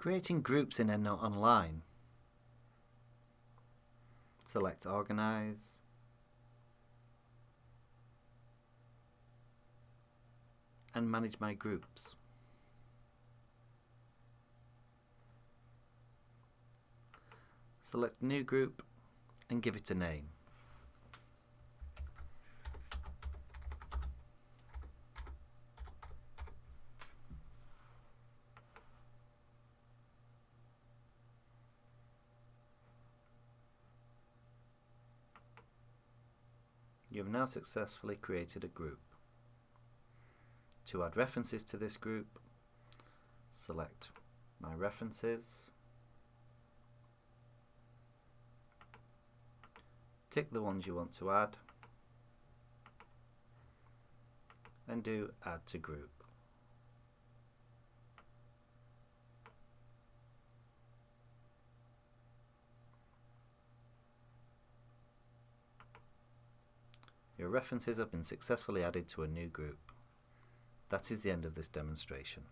Creating groups in EndNote Online. Select Organize. And manage my groups. Select New Group and give it a name. You have now successfully created a group. To add references to this group, select My References, tick the ones you want to add, and do Add to Group. Your references have been successfully added to a new group. That is the end of this demonstration.